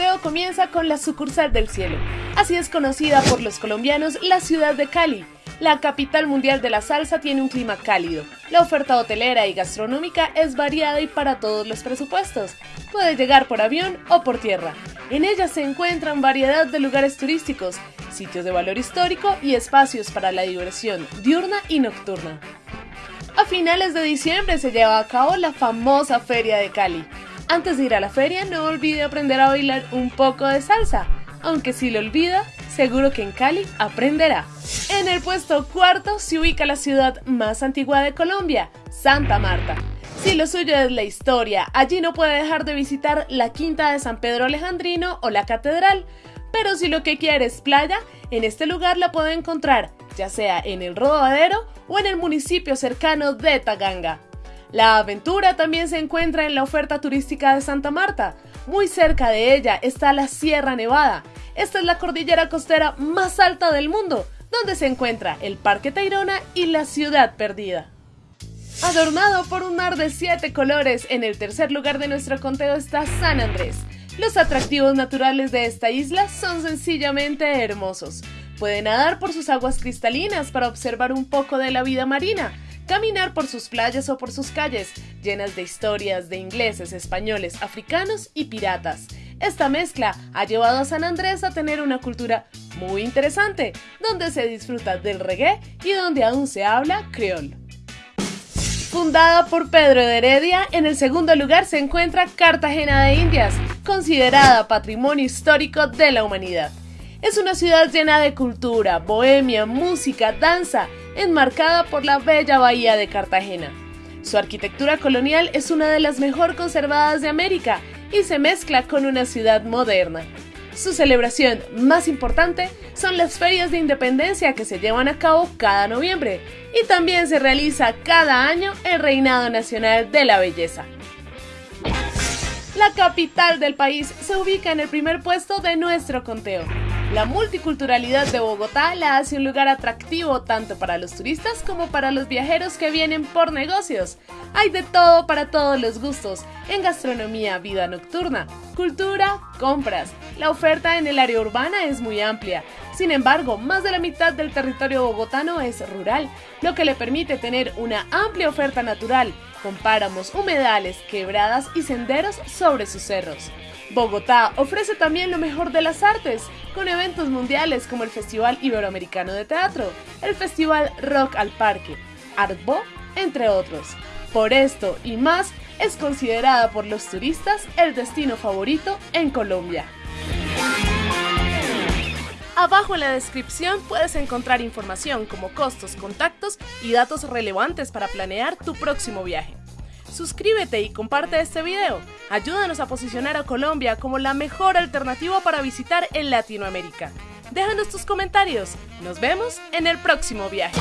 conteo comienza con la sucursal del cielo. Así es conocida por los colombianos la ciudad de Cali. La capital mundial de la salsa tiene un clima cálido. La oferta hotelera y gastronómica es variada y para todos los presupuestos. Puede llegar por avión o por tierra. En ella se encuentran variedad de lugares turísticos, sitios de valor histórico y espacios para la diversión diurna y nocturna. A finales de diciembre se lleva a cabo la famosa Feria de Cali. Antes de ir a la feria, no olvide aprender a bailar un poco de salsa. Aunque si lo olvida, seguro que en Cali aprenderá. En el puesto cuarto se ubica la ciudad más antigua de Colombia, Santa Marta. Si lo suyo es la historia, allí no puede dejar de visitar la Quinta de San Pedro Alejandrino o la Catedral. Pero si lo que quiere es playa, en este lugar la puede encontrar, ya sea en el Rodadero o en el municipio cercano de Taganga. La aventura también se encuentra en la oferta turística de Santa Marta. Muy cerca de ella está la Sierra Nevada. Esta es la cordillera costera más alta del mundo, donde se encuentra el Parque Tayrona y la Ciudad Perdida. Adornado por un mar de siete colores, en el tercer lugar de nuestro conteo está San Andrés. Los atractivos naturales de esta isla son sencillamente hermosos. Puede nadar por sus aguas cristalinas para observar un poco de la vida marina, caminar por sus playas o por sus calles, llenas de historias de ingleses, españoles, africanos y piratas. Esta mezcla ha llevado a San Andrés a tener una cultura muy interesante, donde se disfruta del reggae y donde aún se habla creol. Fundada por Pedro de Heredia, en el segundo lugar se encuentra Cartagena de Indias, considerada patrimonio histórico de la humanidad. Es una ciudad llena de cultura, bohemia, música, danza, enmarcada por la bella bahía de Cartagena. Su arquitectura colonial es una de las mejor conservadas de América y se mezcla con una ciudad moderna. Su celebración más importante son las ferias de independencia que se llevan a cabo cada noviembre y también se realiza cada año el Reinado Nacional de la Belleza. La capital del país se ubica en el primer puesto de nuestro conteo. La multiculturalidad de Bogotá la hace un lugar atractivo tanto para los turistas como para los viajeros que vienen por negocios. Hay de todo para todos los gustos, en gastronomía, vida nocturna, cultura, compras. La oferta en el área urbana es muy amplia. Sin embargo, más de la mitad del territorio bogotano es rural, lo que le permite tener una amplia oferta natural, con páramos, humedales, quebradas y senderos sobre sus cerros. Bogotá ofrece también lo mejor de las artes, con eventos mundiales como el Festival Iberoamericano de Teatro, el Festival Rock al Parque, Artbo, entre otros. Por esto y más, es considerada por los turistas el destino favorito en Colombia. Abajo en la descripción puedes encontrar información como costos, contactos y datos relevantes para planear tu próximo viaje. Suscríbete y comparte este video. Ayúdanos a posicionar a Colombia como la mejor alternativa para visitar en Latinoamérica. Déjanos tus comentarios. Nos vemos en el próximo viaje.